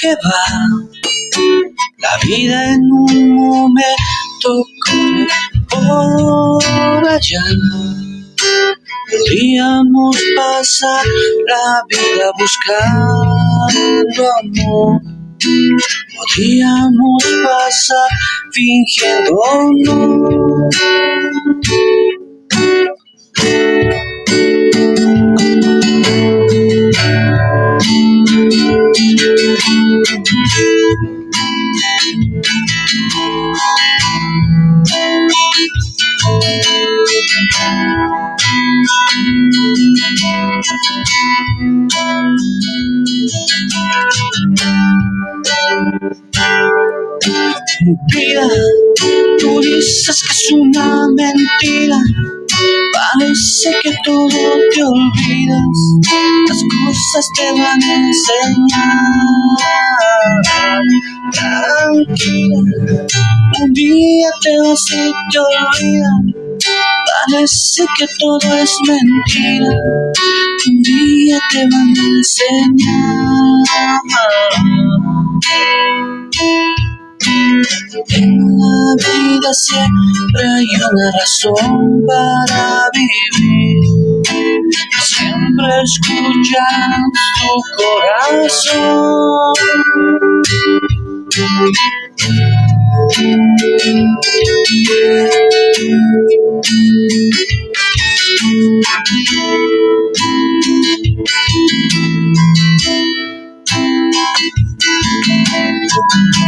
Que va la vida en un momento por allá. Podríamos pasar la vida buscando amor. Podríamos pasar fingiendo no. Vida, tú dices que es una mentira. Parece que todo te olvidas, las cosas te van a enseñar. Vas y te olvidas. Parece que todo es mentira, un día te van a enseñar. En la vida siempre hay una razón para vivir. Siempre escuchas tu corazón. Thank you.